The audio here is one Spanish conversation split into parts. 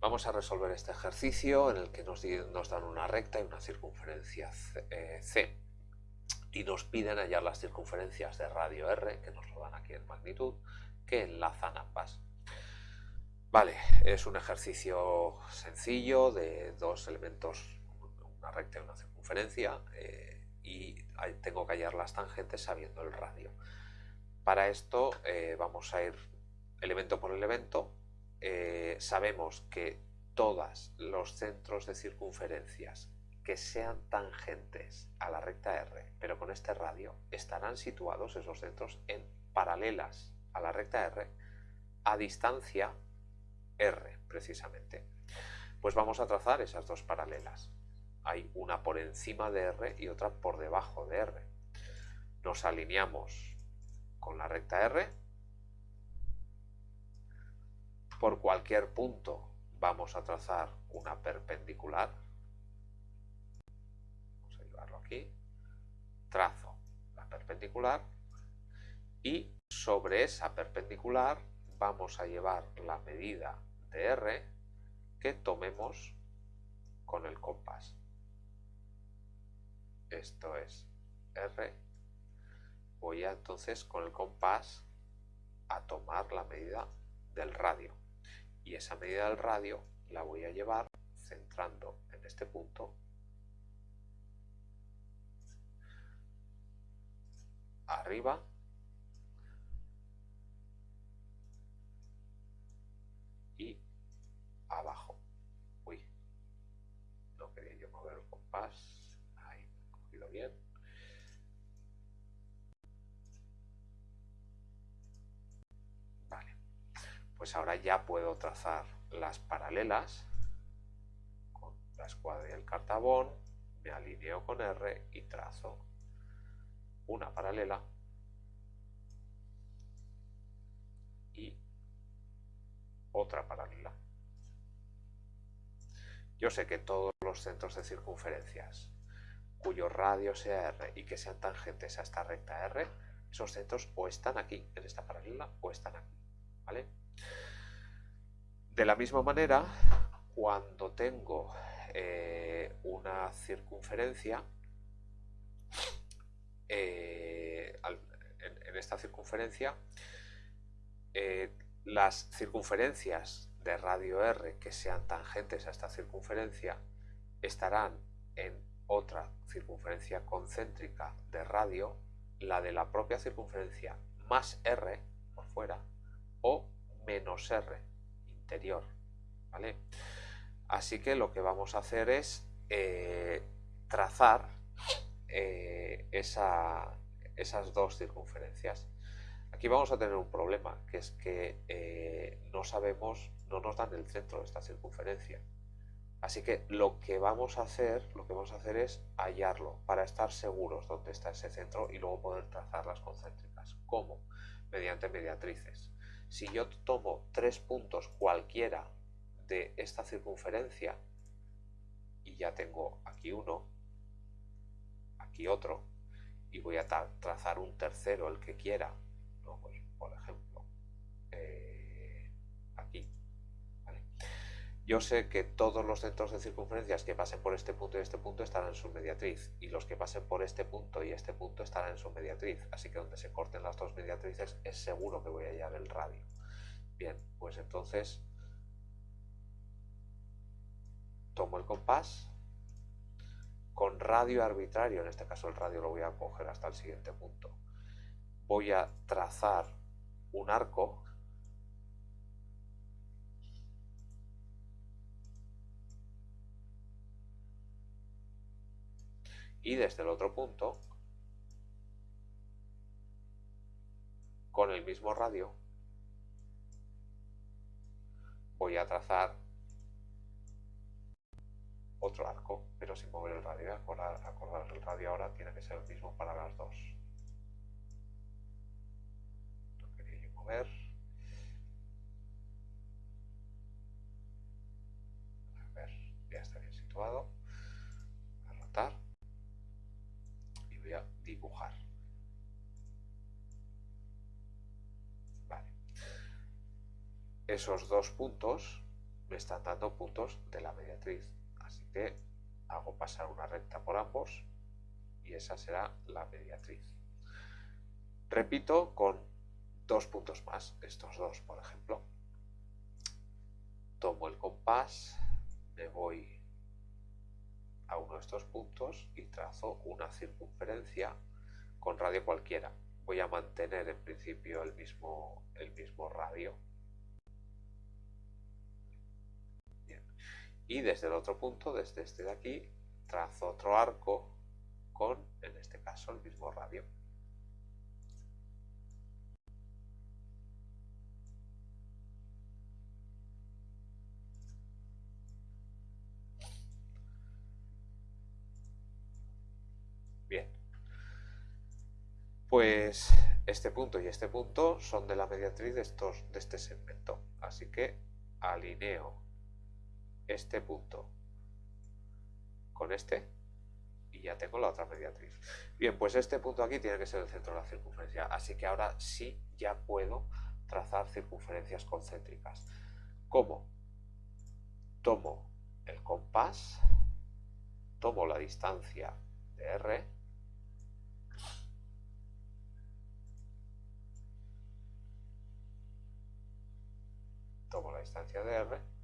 Vamos a resolver este ejercicio en el que nos, dan una recta y una circunferencia eh, C, y nos piden hallar las circunferencias de radio R, que nos lo dan aquí en magnitud, que enlazan ambas. Vale, es un ejercicio sencillo de dos elementos, una recta y una circunferencia, eh, y tengo que hallar las tangentes sabiendo el radio. Para esto eh, vamos a ir elemento por elemento. Eh, sabemos que todos los centros de circunferencias que sean tangentes a la recta R, pero con este radio, estarán situados esos centros en paralelas a la recta R a distancia R, precisamente. Pues vamos a trazar esas dos paralelas. Hay una por encima de R y otra por debajo de R. Nos alineamos con la recta R. Por cualquier punto vamos a trazar una perpendicular. Vamos a llevarlo aquí. Trazo la perpendicular y sobre esa perpendicular vamos a llevar la medida de R que tomemos con el compás. Esto es R. Voy entonces con el compás a tomar la medida del radio. Y esa medida del radio la voy a llevar centrando en este punto arriba abajo. Pues ahora ya puedo trazar las paralelas con la escuadra y el cartabón, me alineo con R y trazo una paralela y otra paralela. Yo sé que todos los centros de circunferencias cuyo radio sea R y que sean tangentes a esta recta R, esos centros o están aquí, en esta paralela, o están aquí. ¿vale? De la misma manera, cuando tengo eh, una circunferencia, eh, en, esta circunferencia, eh, las circunferencias de radio R que sean tangentes a esta circunferencia estarán en otra circunferencia concéntrica de radio, la de la propia circunferencia más R por fuera o menos R interior. Así que lo que vamos a hacer es eh, trazar eh, esas dos circunferencias. Aquí vamos a tener un problema, que es que eh, no sabemos, no nos dan el centro de esta circunferencia. Así que lo que vamos a hacer, lo que vamos a hacer es hallarlo para estar seguros dónde está ese centro y luego poder trazar las concéntricas. ¿Cómo? Mediante mediatrices. Si yo tomo tres puntos cualquiera de esta circunferencia y ya tengo aquí uno, aquí otro, y voy a trazar un tercero, el que quiera, pues, Yo sé que todos los centros de circunferencias que pasen por este punto y este punto estarán en su mediatriz, y los que pasen por este punto y este punto estarán en su mediatriz, así que donde se corten las dos mediatrices es seguro que voy a hallar el radio. Bien, pues entonces tomo el compás, con radio arbitrario, en este caso el radio lo voy a coger hasta el siguiente punto, voy a trazar un arco y desde el otro punto con el mismo radio voy a trazar otro arco, pero sin mover el radio. Acordar, acordar el radio ahora tiene que ser el mismo para las dos. Esos dos puntos me están dando puntos de la mediatriz. Así que hago pasar una recta por ambos y esa será la mediatriz. Repito con dos puntos más, estos dos por ejemplo. Tomo el compás, me voy a uno de estos puntos y trazo una circunferencia con radio cualquiera. Voy a mantener en principio el mismo, el mismo radio. Y desde el otro punto, desde este de aquí, trazo otro arco con, en este caso, el mismo radio. Bien. Pues este punto y este punto son de la mediatriz de, estos, de este segmento. Así que alineo este punto con este y ya tengo la otra mediatriz. Bien, pues este punto aquí tiene que ser el centro de la circunferencia, así que ahora sí ya puedo trazar circunferencias concéntricas. ¿Cómo? Tomo el compás, tomo la distancia de R, tomo la distancia de R,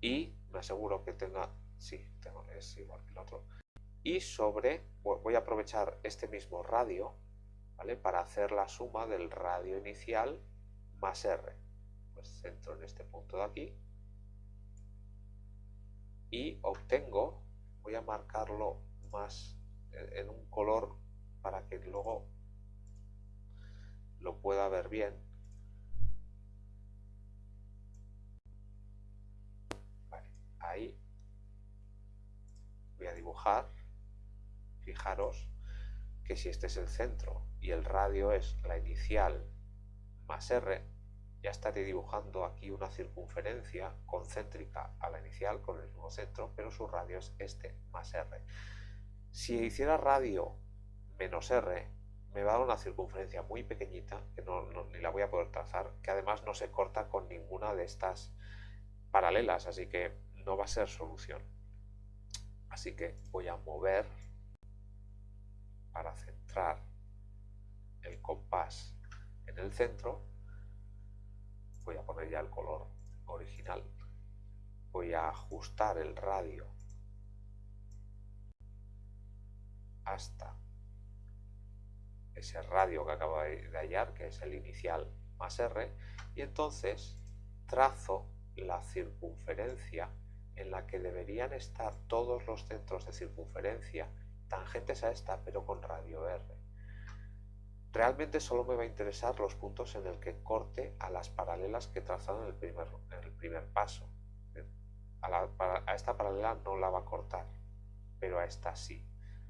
y me aseguro que tenga, sí, tengo, es igual que el otro, y sobre, voy a aprovechar este mismo radio, ¿vale? Para hacer la suma del radio inicial más R. Pues centro en este punto de aquí y obtengo, voy a marcarlo más en un color para que luego lo pueda ver bien fijaros que si este es el centro y el radio es la inicial más r ya estaré dibujando aquí una circunferencia concéntrica a la inicial con el mismo centro pero su radio es este más r si hiciera radio menos r me va a dar una circunferencia muy pequeñita que no, ni la voy a poder trazar que además no se corta con ninguna de estas paralelas así que no va a ser solución. Así que voy a mover para centrar el compás en el centro. Voy a poner ya el color original. Voy a ajustar el radio hasta ese radio que acabo de hallar, que es el inicial más R, y entonces trazo la circunferencia en la que deberían estar todos los centros de circunferencia tangentes a esta, pero con radio R. Realmente solo me va a interesar los puntos en el que corte a las paralelas que he trazado en el primer, el primer paso. A esta paralela no la va a cortar, pero a esta sí.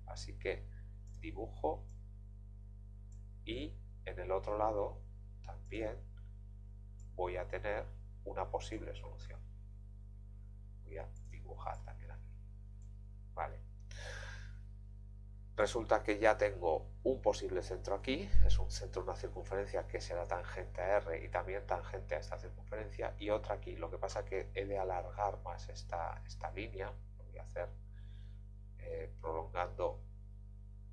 Así que dibujo y en el otro lado también voy a tener una posible solución voy a dibujar también aquí. Vale. Resulta que ya tengo un posible centro aquí, es un centro una circunferencia que será tangente a R y también tangente a esta circunferencia, y otra aquí. Lo que pasa es que he de alargar más esta, esta línea, lo voy a hacer eh, prolongando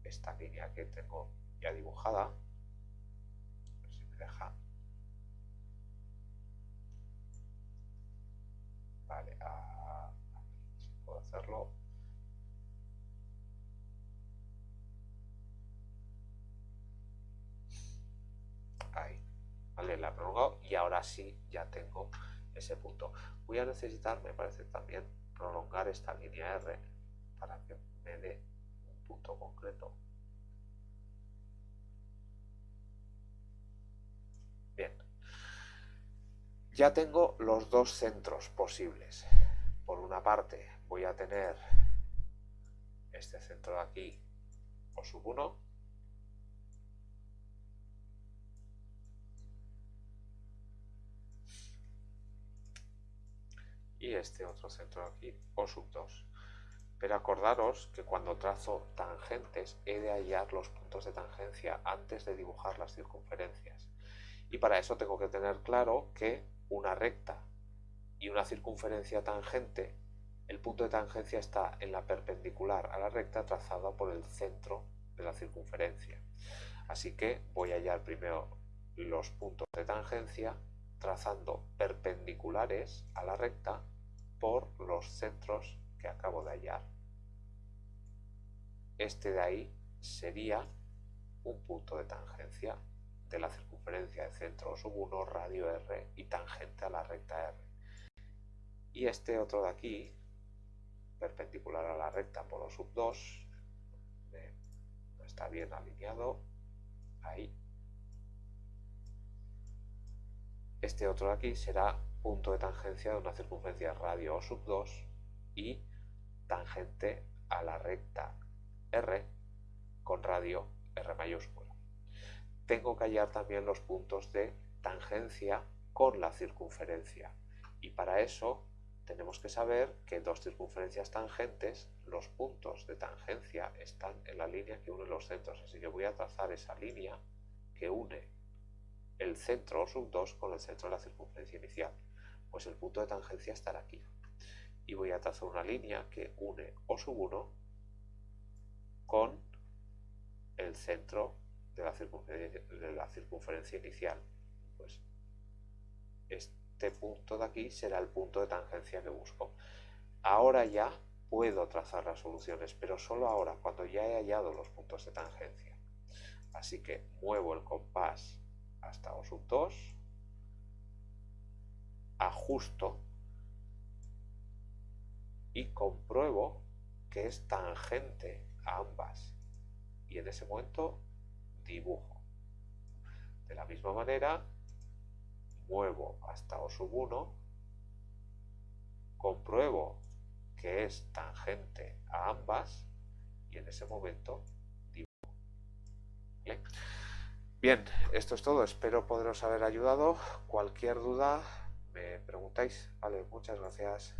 esta línea que tengo ya dibujada. A ver si me deja. Vale, hacerlo. Ahí, vale, la he prolongado y ahora sí ya tengo ese punto. Voy a necesitar, me parece también, prolongar esta línea R para que me dé un punto concreto. Bien, ya tengo los dos centros posibles. Por una parte, voy a tener este centro de aquí o sub 1 y este otro centro de aquí o sub 2 Pero acordaros que cuando trazo tangentes he de hallar los puntos de tangencia antes de dibujar las circunferencias. Y para eso tengo que tener claro que una recta y una circunferencia tangente, el punto de tangencia está en la perpendicular a la recta trazada por el centro de la circunferencia. Así que voy a hallar primero los puntos de tangencia trazando perpendiculares a la recta por los centros que acabo de hallar. Este de ahí sería un punto de tangencia de la circunferencia de centro sub 1, radio R y tangente a la recta R. Y este otro de aquí, perpendicular a la recta por sub 2, no está bien alineado, ahí. Este otro de aquí será punto de tangencia de una circunferencia radio sub 2 y tangente a la recta R con radio R mayúscula. Tengo que hallar también los puntos de tangencia con la circunferencia y para eso tenemos que saber que dos circunferencias tangentes, los puntos de tangencia están en la línea que une los centros, así que voy a trazar esa línea que une el centro sub 2 con el centro de la circunferencia inicial. Pues el punto de tangencia estará aquí. Y voy a trazar una línea que une O sub 1 con el centro de la circunferencia, inicial. Pues este punto de aquí será el punto de tangencia que busco. Ahora ya puedo trazar las soluciones, pero solo ahora, cuando ya he hallado los puntos de tangencia. Así que muevo el compás hasta O sub 2, ajusto y compruebo que es tangente ambas. Y en ese momento dibujo. De la misma manera, muevo hasta O sub 1, compruebo que es tangente a ambas y en ese momento dibujo. Bien, esto es todo. Espero poderos haber ayudado. Cualquier duda me preguntáis. Vale, muchas gracias.